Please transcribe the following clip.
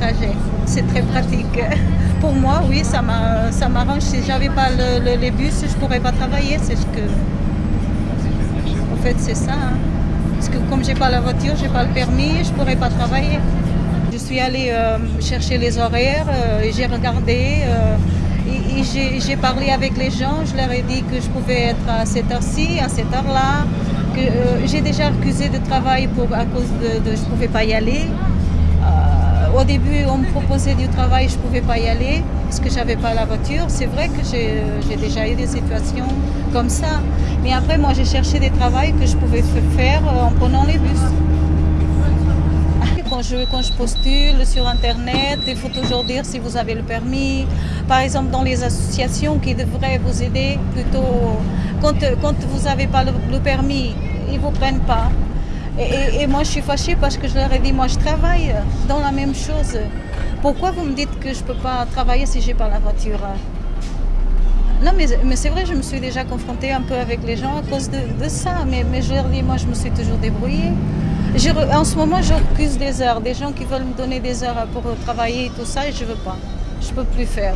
trajet. C'est très pratique. Pour moi, oui, ça m'arrange. Si j'avais pas les bus, je pourrais pas travailler. C'est ce que... En fait, c'est ça. Hein. Parce que comme j'ai pas la voiture, j'ai pas le permis, je pourrais pas travailler. Je suis allée euh, chercher les horaires euh, et j'ai regardé. Euh, et, j'ai parlé avec les gens, je leur ai dit que je pouvais être à cette heure-ci, à cette heure-là, que j'ai déjà refusé de travail pour, à cause de, de je pouvais pas y aller. Au début, on me proposait du travail, je ne pouvais pas y aller parce que je n'avais pas la voiture. C'est vrai que j'ai déjà eu des situations comme ça. Mais après, moi, j'ai cherché des travails que je pouvais faire en prenant les bus quand je, postule sur Internet, il faut toujours dire si vous avez le permis. Par exemple, dans les associations qui devraient vous aider, plutôt quand, quand vous n'avez pas le, permis, ils ne vous prennent pas. Et, moi, je suis fâchée parce que je leur ai dit, moi, je travaille dans la même chose. Pourquoi vous me dites que je ne peux pas travailler si je n'ai pas la voiture? Non, mais, mais c'est vrai, je me suis déjà confrontée un peu avec les gens à cause de, ça. Mais, mais je leur dis, moi, je me suis toujours débrouillée en ce moment, je refuse des heures. Des gens qui veulent me donner des heures pour travailler et tout ça, et je ne veux pas. Je ne peux plus faire.